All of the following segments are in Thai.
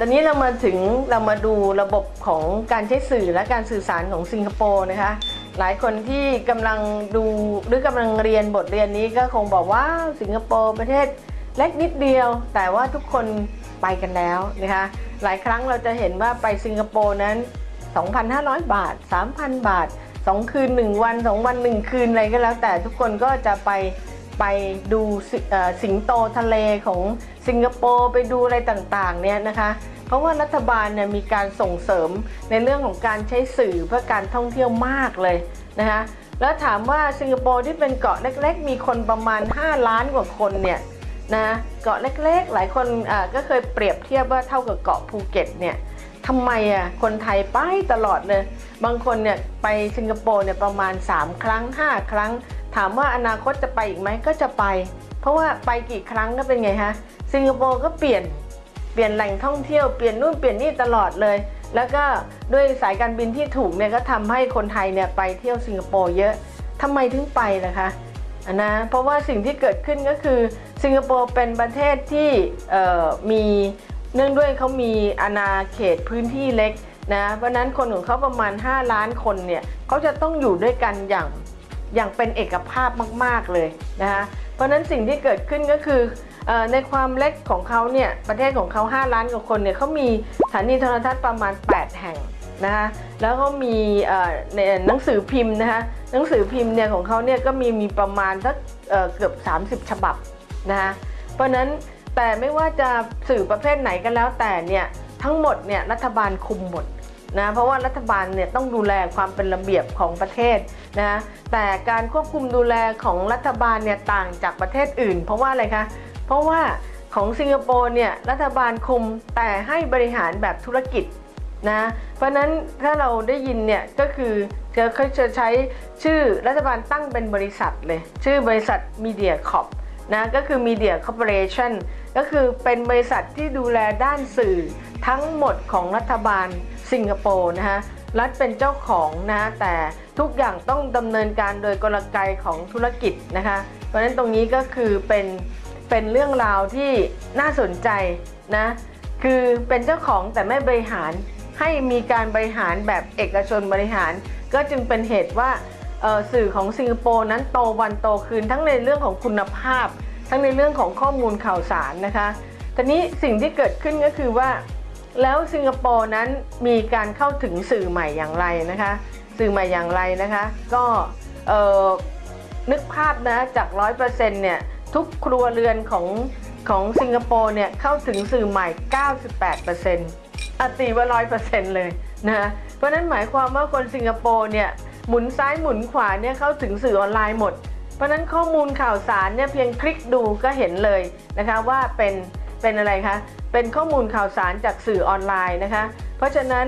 ตอนนี้เรามาถึงเรามาดูระบบของการใช้สื่อและการสื่อสารของสิงคโปร์นะคะ หลายคนที่กำลังดูหรือกำลังเรียนบทเรียนนี้ก็คงบอกว่าสิงคโปร์ประเทศเล็กนิดเดียว แต่ว่าทุกคนไปกันแล้วนะคะ หลายครั้งเราจะเห็นว่าไปสิงคโปร์นั้น 2,500 บาท 3,000 บาท 2 คืน 1 วัน 2 วัน 1 คืนอะไรก็แล้ว แต่ทุกคนก็จะไป ไปดูสิเอ่อสิงโตทะเลของสิงคโปร์ไปดูอะไรต่างๆเนี่ยนะคะ เพราะว่ารัฐบาลเนี่ยมีการส่งเสริมในเรื่องของการใช้สื่อเพื่อการท่องเที่ยวมากเลยนะคะแล้วถามว่าสิงคโปร์ที่เป็นเกาะเล็ก ๆ มีคนประมาณ 5 ล้านกว่าคนเนี่ยนะเกาะเล็กๆ หลายคนก็เคยเปรียบเทียบว่าเท่ากับเกาะภูเก็ตเนี่ยทำไมอะคนไทยไปตลอดเลย บางคนเนี่ยไปสิงคโปร์เนี่ยประมาณ 3 ครั้ง 5 ครั้ง ถามว่าอนาคตจะไปอีกไหมก็จะไป เพราะว่าไปกี่ครั้งก็เป็นไงฮะสิงคโปร์ก็เปลี่ยนเปลี่ยนแหล่งท่องเที่ยวเปลี่ยนนู่นเปลี่ยนนี่ตลอดเลย แล้วก็ด้วยสายการบินที่ถูกเนี่ยก็ทำให้คนไทยเนี่ยไปเที่ยวสิงคโปร์เยอะทำไมถึงไปล่ะคะนนะเพราะว่าสิ่งที่เกิดขึ้นก็คือสิงคโปร์เป็นประเทศที่มีเนื่องด้วยเขามีอาณาเขตพื้นที่เล็กนะเพราะฉะนั้นคนของเขาประมาณ 5 ล้านคนเนี่ยเขาจะต้องอยู่ด้วยกันอย่าง อย่างเป็นเอกภาพมาก ๆเลยนะคะเพราะนั้นสิ่งที่เกิดขึ้นก็คืออในความเล็กของเขาเนี่ยประเทศของเขา 5 ล้านกว่าคนเนี่ยเขามีสถานีโทรทัศน์ประมาณ 8 แห่งนะคะแล้วก็มีในหนังสือพิมพ์นะคะหนังสือพิมพ์เนี่ยของเขาเนี่ยก็มีมีประมาณสักเอ่อเกือบ 30 ฉบับนะคะเพราะนั้นแต่ไม่ว่าจะสื่อประเภทไหนก็แล้วแต่เนี่ยทั้งหมดเนี่ยรัฐบาลคุมหมด นะเพราะว่ารัฐบาลเนี่ยต้องดูแลความเป็นระเบียบของประเทศนะแต่การควบคุมดูแลของรัฐบาลเนี่ยต่างจากประเทศอื่น เพราะว่าอะไรคะเพราะว่าของสิงคโปร์เนี่ยรัฐบาลคุมแต่ให้บริหารแบบธุรกิจนะเพราะนั้นถ้าเราได้ยินเนี่ยก็คือจะเขาจะใช้ชื่อรัฐบาลตั้งเป็นบริษัทเลย ชื่อบริษัท Media Corp นะก็คือ Media Corporation ก็คือเป็นบริษัทที่ดูแลด้านสื่อทั้งหมดของรัฐบาล สิงคโปร์นะฮะรัฐเป็นเจ้าของนะแต่ทุกอย่างต้องดำเนินการโดยกลไกของธุรกิจนะคะ เพราะฉะนั้นตรงนี้ก็คือเป็นเป็นเรื่องราวที่น่าสนใจนะคือเป็นเจ้าของแต่ไม่บริหารให้มีการบริหารแบบเอกชนบริหาร ก็จึงเป็นเหตุว่าสื่อของสิงคโปร์นั้นโตวันโตคืนทั้งในเรื่องของคุณภาพ ทั้งในเรื่องของข้อมูลข่าวสารนะคะตอนนี้สิ่งที่เกิดขึ้นก็คือว่า แล้วสิงคโปร์นั้นมีการเข้าถึงสื่อใหม่อย่างไรนะคะ สื่อใหม่อย่างไรนะคะ ก็นึกภาพนะจาก 100%เนี่ยทุกครัวเรือนของของสิงคโปร์เนี่ยเข้าถึงสื่อใหม่ 98%อตีว่า 100%เลยนะเพราะนั้นหมายความว่าคนสิงคโปร์เนี่ยหมุนซ้ายหมุนขวาเนี่ยเข้าถึงสื่อออนไลน์หมด เพราะนั้นข้อมูลข่าวสารเนี่ยเพียงคลิกดูก็เห็นเลยนะคะว่าเป็นเป็นอะไรคะ เป็นข้อมูลข่าวสารจากสื่อออนไลน์นะคะ เพราะฉะนั้น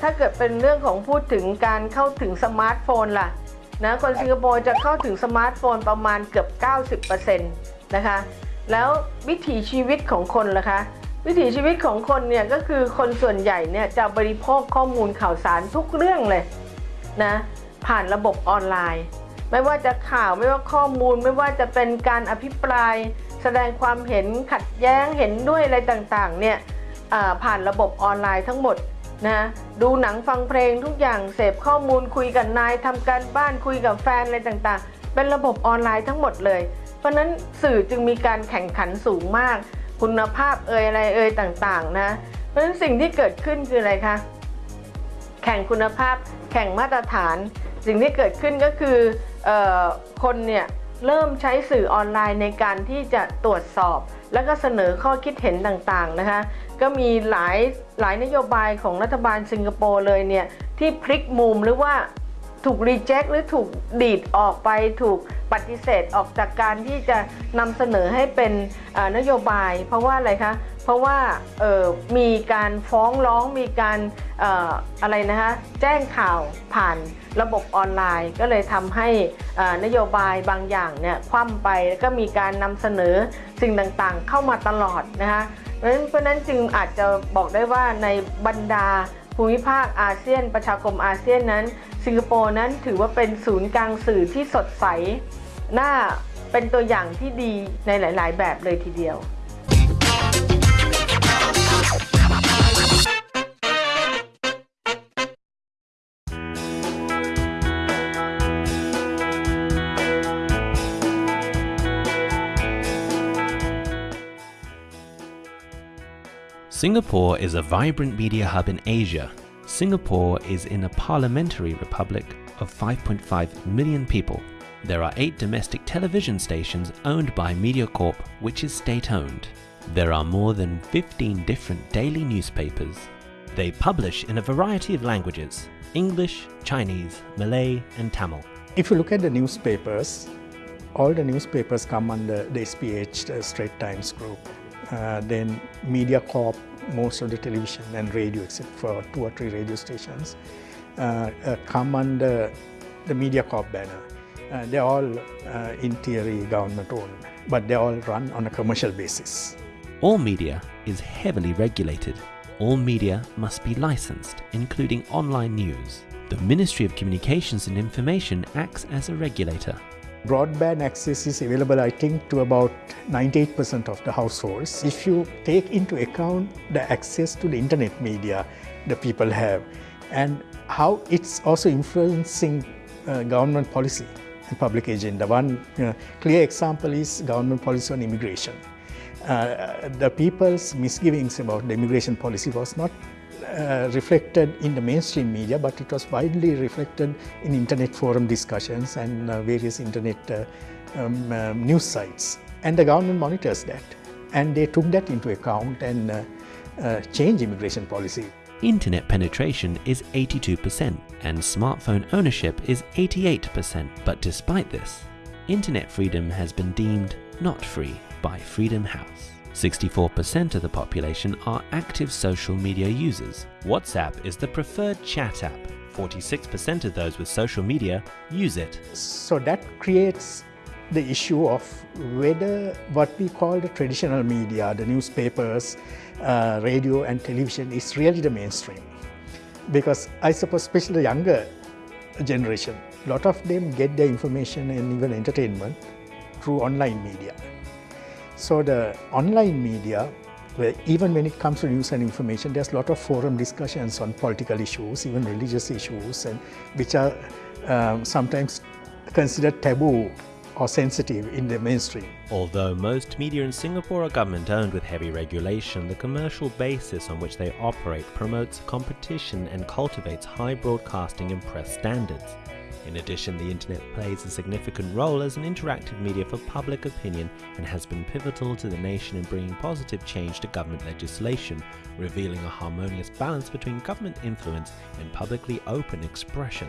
ถ้าเกิดเป็นเรื่องของพูดถึงการเข้าถึงสมาร์ทโฟนล่ะนะคนสิงคโปร์จะเข้าถึงสมาร์ทโฟนประมาณเกือบ 90%นะคะแล้ววิถีชีวิตของคนล่ะคะวิถีชีวิตของคนเนี่ยก็คือคนส่วนใหญ่เนี่ยจะบริโภคข้อมูลข่าวสารทุกเรื่องเลยนะผ่านระบบออนไลน์ ไม่ว่าจะข่าวไม่ว่าข้อมูล ไม่ว่าจะเป็นการอภิปราย แสดงความเห็นขัดแย้งเห็นด้วยอะไรต่างๆเนี่ยผ่านระบบออนไลน์ทั้งหมดนะดูหนังฟังเพลงทุกอย่างเสพข้อมูลคุยกับนายทำการบ้านคุยกับแฟนอะไรต่างๆ เป็นระบบออนไลน์ทั้งหมดเลย เพราะนั้นสื่อจึงมีการแข่งขันสูงมาก คุณภาพเอ่ยอะไรเอ่ยต่างๆนะเพราะนั้นสิ่งที่เกิดขึ้นคืออะไรคะ แข่งคุณภาพ แข่งมาตรฐาน สิ่งที่เกิดขึ้นก็คือออคนเนี่ยเริ่มใช้สื่อออนไลน์ในการที่จะตรวจสอบ แล้วก็เสนอข้อคิดเห็นต่างๆนะคะ ก็มีหลายหลายนโยบายของรัฐบาลสิงคโปร์เลยเนี่ย ที่พลิกมุมหรือว่าถูกรีเจ็คหรือถูกดีดออกไปถูกปฏิเสธออกจากการที่จะนำเสนอให้เป็นนโยบาย เพราะว่าอะไรคะ เพราะว่ามีการฟ้องร้องมีการออะไรนะคะแจ้งข่าวผ่านระบบออนไลน์ ก็เลยทำให้นโยบายบางอย่างเนี่ยคว่ำไปแล้วก็มีการนำเสนอสิ่งต่างๆ เข้ามาตลอดนะคะเพราะนั้นเพราะฉะนั้นจึงอาจจะบอกได้ว่าในบรรดาภูมิภาคอาเซียน ประชาคมอาเซียนนั้น สิงคโปร์นั้นถือว่าเป็นศูนย์กลางสื่อที่สดใสน่าเป็นตัวอย่างที่ดีในหลาย ๆ แบบเลยทีเดียว Singapore is a vibrant media hub in Asia. Singapore is in a parliamentary republic of 5.5 million people. There are eight domestic television stations owned by MediaCorp, which is state-owned. There are more than 15 different daily newspapers. They publish in a variety of languages, English, Chinese, Malay and Tamil. If you look at the newspapers, all the newspapers come under the SPH uh, Straight Times Group. Uh, then MediaCorp, most of the television and radio, except for two or three radio stations, uh, uh, come under the MediaCorp banner. Uh, they're all, in theory, government owned, but they all run on a commercial basis. All media is heavily regulated. All media must be licensed, including online news. The Ministry of Communications and Information acts as a regulator. Broadband access is available, I think, to about 98% of the households. If you take into account the access to the internet media the people have and how it's also influencing uh, government policy and public agenda. One know, clear example is government policy on immigration. Uh, the people's misgivings about the immigration policy was not uh, reflected in the mainstream media, but it was widely reflected in internet forum discussions and uh, various internet uh, um, um, news sites. And the government monitors that. And they took that into account and uh, uh, changed immigration policy. Internet penetration is 82% and smartphone ownership is 88%. But despite this, internet freedom has been deemed not free by Freedom House. 64% of the population are active social media users. WhatsApp is the preferred chat app. 46% of those with social media use it. So that creates the issue of whether what we call the traditional media, the newspapers, uh, radio and television is really the mainstream. Because I suppose especially the younger generation, a lot of them get their information and even entertainment through online media. So the online media, where even when it comes to news and information, there's a lot of forum discussions on political issues, even religious issues, and which are um, sometimes considered taboo or sensitive in the mainstream. Although most media in Singapore are government owned with heavy regulation, the commercial basis on which they operate promotes competition and cultivates high broadcasting and press standards. In addition, the internet plays a significant role as an interactive media for public opinion and has been pivotal to the nation in bringing positive change to government legislation, revealing a harmonious balance between government influence and publicly open expression.